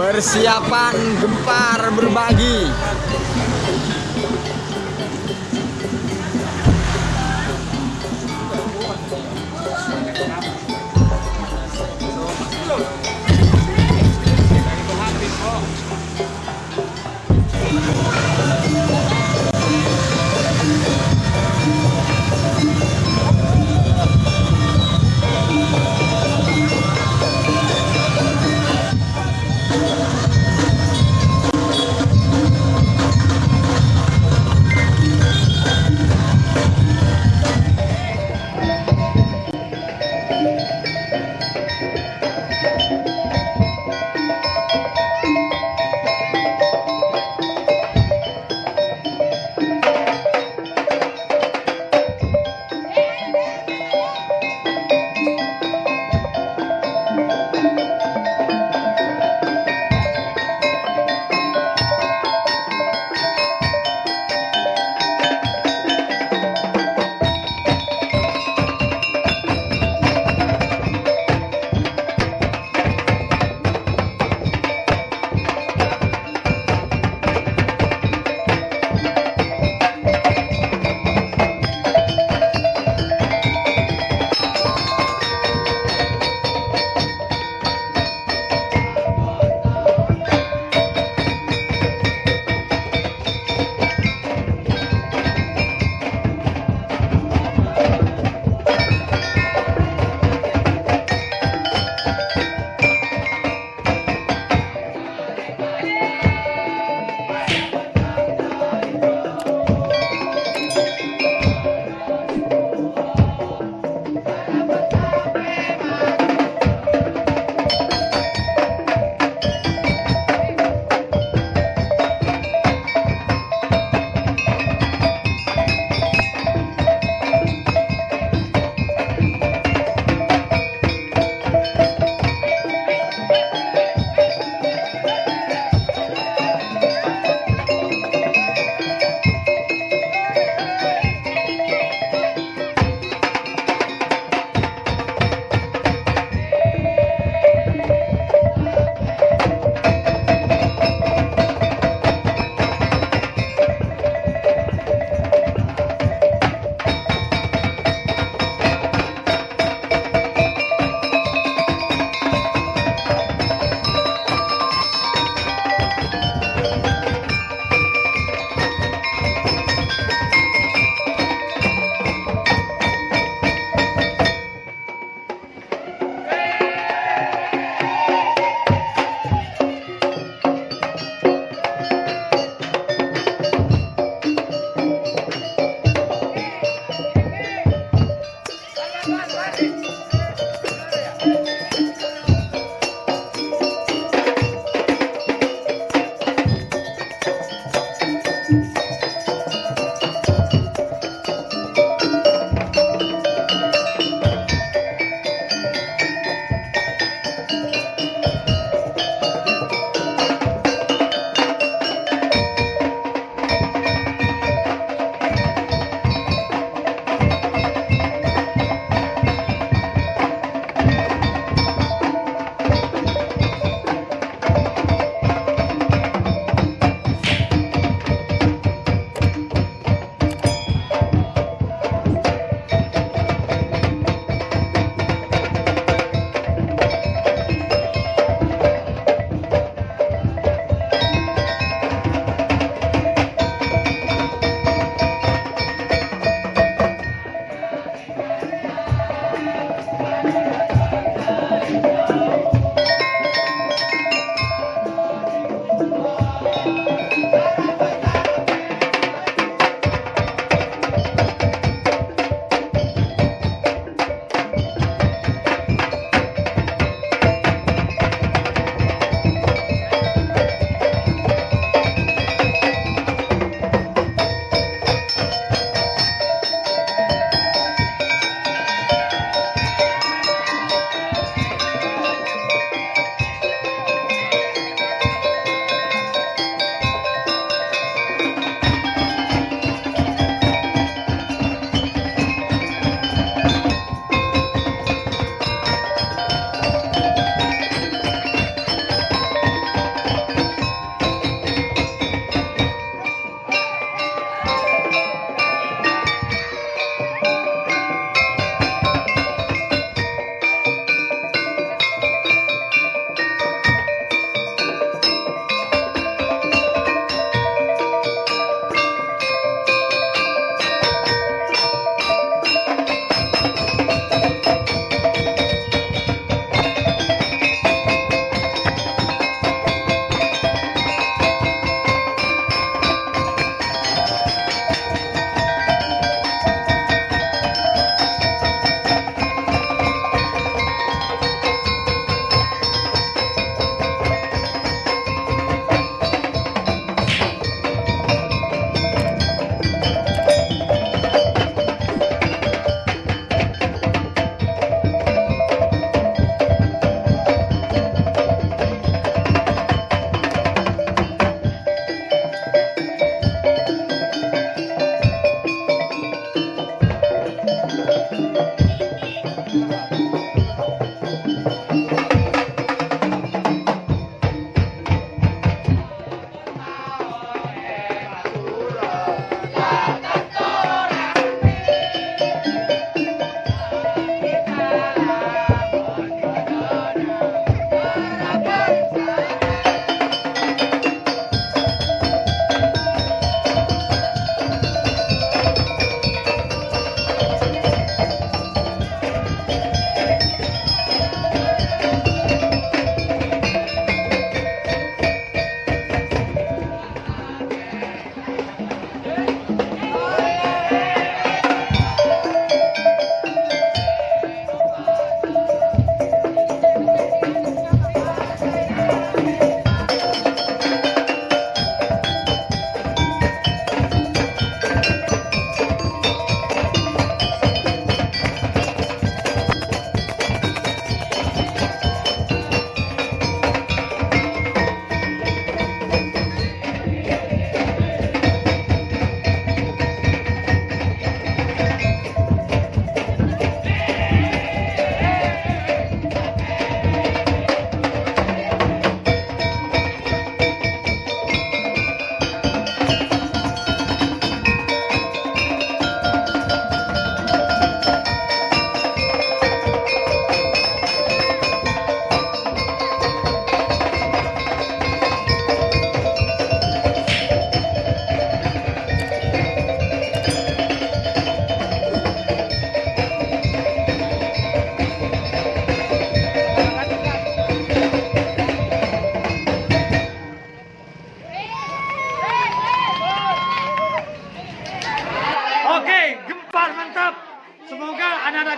Persiapan gempar berbagi.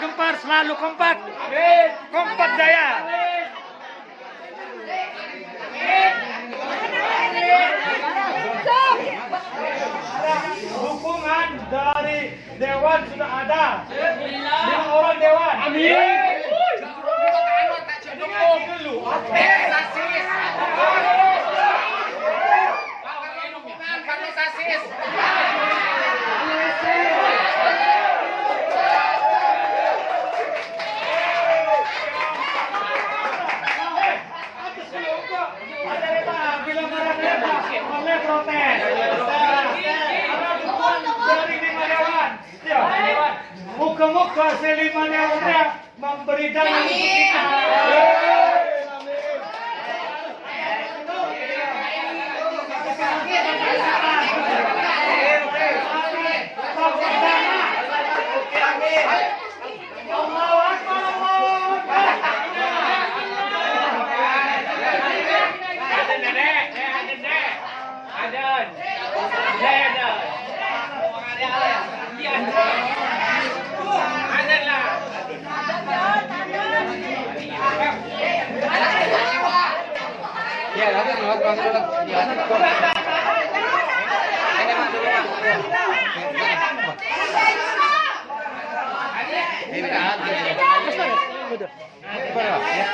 Gempar selalu kompak. Kompak jaya. Dukungan dari Dewan sudah ada. Lima orang Dewan. Amin. Ada lepa, bila marah lepa, boleh protes. Ada dukungan dari lima dewan. Ya. Muka-muka selima dewan memberi untuk kita. Allahu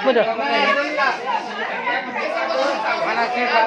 Betul. Mana sih Pak?